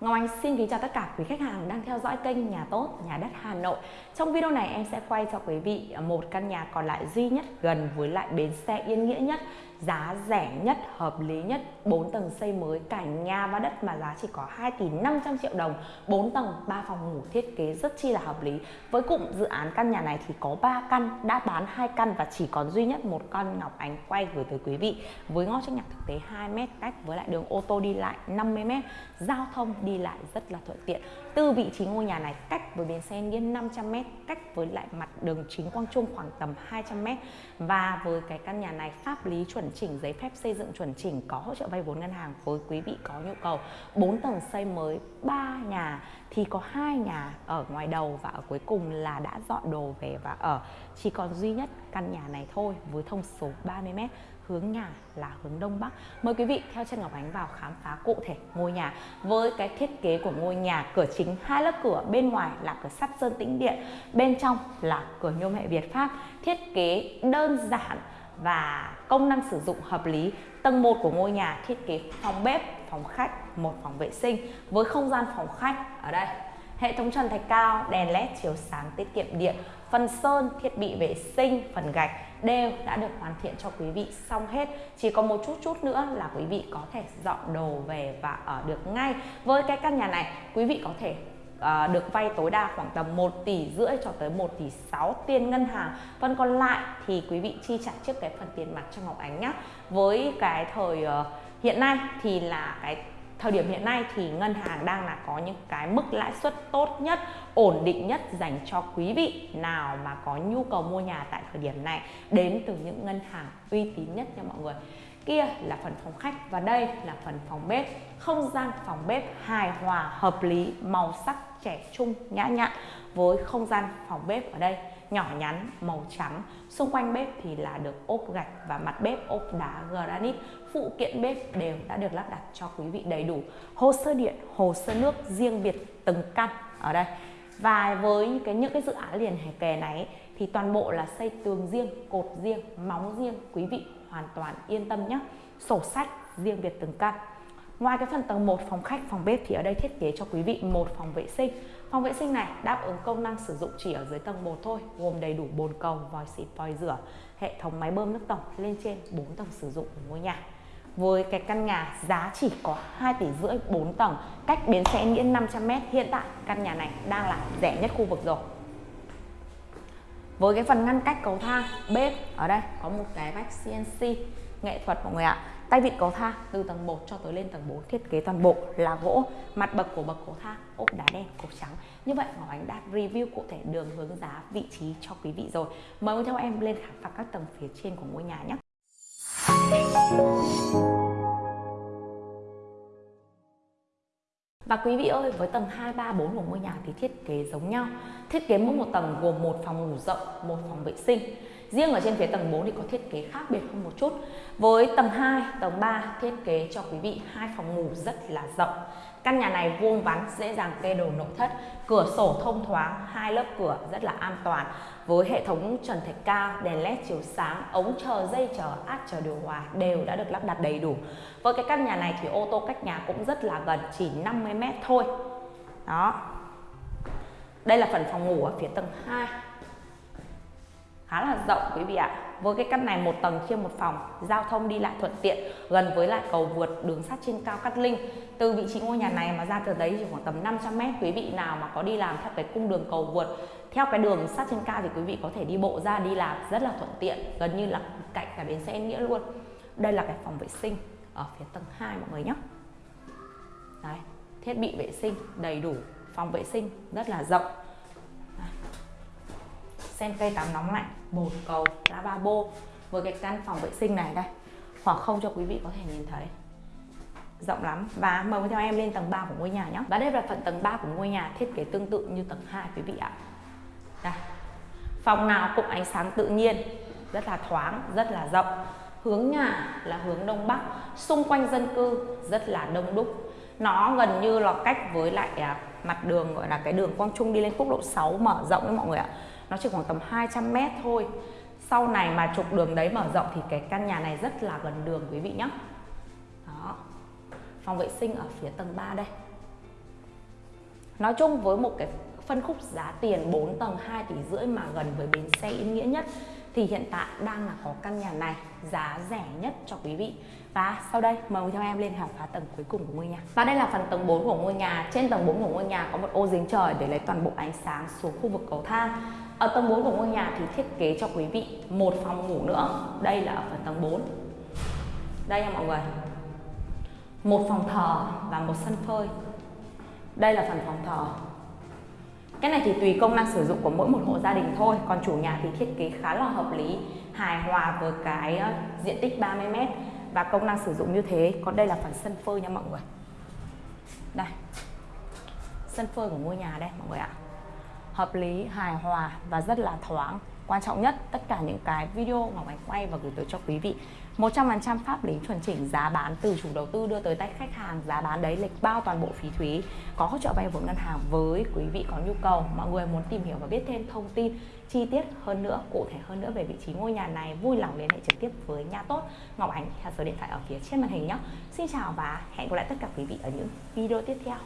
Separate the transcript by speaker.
Speaker 1: Ngọc Anh xin kính chào tất cả quý khách hàng đang theo dõi kênh Nhà Tốt, Nhà Đất Hà Nội. Trong video này em sẽ quay cho quý vị một căn nhà còn lại duy nhất gần với lại bến xe Yên Nghĩa nhất giá rẻ nhất, hợp lý nhất, 4 tầng xây mới cả nhà và đất mà giá chỉ có 2 tỷ 500 triệu đồng, 4 tầng, 3 phòng ngủ thiết kế rất chi là hợp lý. Với cụm dự án căn nhà này thì có 3 căn, đã bán 2 căn và chỉ còn duy nhất một căn Ngọc Ánh quay gửi tới quý vị với ngõ trước nhà thực tế 2 m cách với lại đường ô tô đi lại 50 m, giao thông đi lại rất là thuận tiện. Từ vị trí ngôi nhà này cách với bến xe Nghiên 500 m, cách với lại mặt đường chính Quang Trung khoảng tầm 200 m và với cái căn nhà này pháp lý chuẩn chỉnh, giấy phép xây dựng chuẩn chỉnh, có hỗ trợ vay vốn ngân hàng với quý vị có nhu cầu. 4 tầng xây mới 3 nhà, thì có hai nhà ở ngoài đầu và ở cuối cùng là đã dọn đồ về và ở. Chỉ còn duy nhất căn nhà này thôi, với thông số 30m hướng nhà là hướng đông bắc. Mời quý vị theo chân ngọc ánh vào khám phá cụ thể ngôi nhà. Với cái thiết kế của ngôi nhà, cửa chính, hai lớp cửa, bên ngoài là cửa sắt sơn tĩnh điện, bên trong là cửa nhôm hệ việt pháp. Thiết kế đơn giản và công năng sử dụng hợp lý. Tầng 1 của ngôi nhà thiết kế phòng bếp, phòng khách, một phòng vệ sinh với không gian phòng khách ở đây. Hệ thống trần thạch cao, đèn led chiếu sáng tiết kiệm điện, phần sơn, thiết bị vệ sinh, phần gạch đều đã được hoàn thiện cho quý vị xong hết. Chỉ có một chút chút nữa là quý vị có thể dọn đồ về và ở được ngay. Với cái căn nhà này, quý vị có thể à, được vay tối đa khoảng tầm 1 tỷ rưỡi cho tới 1 tỷ 6 tiền ngân hàng. Phần còn lại thì quý vị chi trả trước cái phần tiền mặt cho Ngọc Ánh nhé với cái thời uh, hiện nay thì là cái thời điểm hiện nay thì ngân hàng đang là có những cái mức lãi suất tốt nhất ổn định nhất dành cho quý vị nào mà có nhu cầu mua nhà tại thời điểm này. Đến từ những ngân hàng uy tín nhất nha mọi người kia là phần phòng khách và đây là phần phòng bếp. Không gian phòng bếp hài hòa, hợp lý, màu sắc trẻ trung, nhã nhặn với không gian phòng bếp ở đây. Nhỏ nhắn, màu trắng. Xung quanh bếp thì là được ốp gạch và mặt bếp ốp đá granite. Phụ kiện bếp đều đã được lắp đặt cho quý vị đầy đủ. Hồ sơ điện, hồ sơ nước riêng biệt từng căn ở đây. Và với cái, những cái dự án liền kề này thì toàn bộ là xây tường riêng cột riêng móng riêng quý vị hoàn toàn yên tâm nhé sổ sách riêng biệt từng căn Ngoài cái phần tầng 1 phòng khách, phòng bếp thì ở đây thiết kế cho quý vị một phòng vệ sinh. Phòng vệ sinh này đáp ứng công năng sử dụng chỉ ở dưới tầng 1 thôi, gồm đầy đủ bồn cầu, vòi xịt, vòi rửa, hệ thống máy bơm nước tổng lên trên 4 tầng sử dụng của ngôi nhà. Với cái căn nhà giá chỉ có 2 tỷ rưỡi 4 tầng, cách bến xe Nghĩa 500m, hiện tại căn nhà này đang là rẻ nhất khu vực rồi. Với cái phần ngăn cách cầu thang, bếp ở đây có một cái vách CNC nghệ thuật mọi người ạ. Tay vịn cầu thang từ tầng 1 cho tới lên tầng 4 thiết kế toàn bộ là gỗ. Mặt bậc của bậc cầu thang ốp đá đen cột trắng. Như vậy Ngọc Ánh đã review cụ thể đường hướng giá vị trí cho quý vị rồi. Mời theo em lên khám phá các tầng phía trên của ngôi nhà nhé. Và quý vị ơi, với tầng 2, 3, 4 của ngôi nhà thì thiết kế giống nhau. Thiết kế mỗi một tầng gồm một phòng ngủ rộng, một phòng vệ sinh. Riêng ở trên phía tầng 4 thì có thiết kế khác biệt hơn một chút. Với tầng 2, tầng 3 thiết kế cho quý vị hai phòng ngủ rất là rộng. Căn nhà này vuông vắn, dễ dàng kê đồ nội thất, cửa sổ thông thoáng, hai lớp cửa rất là an toàn với hệ thống trần thạch cao, đèn led chiếu sáng, ống chờ, dây chờ, át chờ điều hòa đều đã được lắp đặt đầy đủ. Với cái căn nhà này thì ô tô cách nhà cũng rất là gần, chỉ 50 m thôi. Đó. Đây là phần phòng ngủ ở phía tầng 2 khá là rộng quý vị ạ với cái căn này một tầng chia một phòng, giao thông đi lại thuận tiện, gần với lại cầu vượt đường sắt trên cao Cát Linh. Từ vị trí ngôi nhà này mà ra từ đấy chỉ khoảng tầm 500 mét, quý vị nào mà có đi làm theo cái cung đường cầu vượt, theo cái đường sắt trên cao thì quý vị có thể đi bộ ra, đi làm rất là thuận tiện, gần như là cạnh cả bến xe nghĩa luôn. Đây là cái phòng vệ sinh ở phía tầng 2 mọi người nhé. Đấy, thiết bị vệ sinh đầy đủ, phòng vệ sinh rất là rộng. Sen cây tắm nóng lạnh một cầu lavabo với cái căn phòng vệ sinh này đây. Khoảng không cho quý vị có thể nhìn thấy. Rộng lắm. Và mời theo em lên tầng 3 của ngôi nhà nhé. Và đây là phần tầng 3 của ngôi nhà thiết kế tương tự như tầng 2 quý vị ạ. Đây. Phòng nào cũng ánh sáng tự nhiên, rất là thoáng, rất là rộng. Hướng nhà là hướng đông bắc, xung quanh dân cư rất là đông đúc. Nó gần như là cách với lại à, mặt đường, gọi là cái đường Quang Trung đi lên quốc lộ 6 mở rộng đấy mọi người ạ nó chỉ khoảng tầm 200 mét thôi. Sau này mà trục đường đấy mở rộng thì cái căn nhà này rất là gần đường, quý vị nhé đó. Phòng vệ sinh ở phía tầng 3 đây. Nói chung với một cái phân khúc giá tiền 4 tầng 2 tỷ rưỡi mà gần với bến xe ý Nghĩa nhất thì hiện tại đang là có căn nhà này, giá rẻ nhất cho quý vị. Và sau đây, mời theo em lên khám phá tầng cuối cùng của ngôi nhà. Và đây là phần tầng 4 của ngôi nhà. Trên tầng 4 của ngôi nhà có một ô giếng trời để lấy toàn bộ ánh sáng xuống khu vực cầu thang. Ở tầng 4 của ngôi nhà thì thiết kế cho quý vị một phòng ngủ nữa. Đây là ở phần tầng 4 đây nha mọi người. Một phòng thờ và một sân phơi. Đây là phần phòng thờ cái này thì tùy công năng sử dụng của mỗi một hộ gia đình thôi, còn chủ nhà thì thiết kế khá là hợp lý, hài hòa với cái ờ, diện tích 30m và công năng sử dụng như thế. Còn đây là phần sân phơi nha mọi người. Đây, sân phơi của ngôi nhà đây mọi người ạ. Hợp lý, hài hòa và rất là thoáng quan trọng nhất, tất cả những cái video Ngọc Ánh quay và gửi tới cho quý vị. 100% pháp lý chuẩn chỉnh giá bán từ chủ đầu tư đưa tới tay khách hàng, giá bán đấy lịch bao toàn bộ phí thuế, có hỗ trợ vay vốn ngân hàng với quý vị có nhu cầu. Mọi người muốn tìm hiểu và biết thêm thông tin chi tiết hơn nữa, cụ thể hơn nữa về vị trí ngôi nhà này, vui lòng liên hệ trực tiếp với nhà tốt. Ngọc Ánh, theo số điện thoại ở phía trên màn hình nhé. Xin chào và hẹn gặp lại tất cả quý vị ở những video tiếp theo.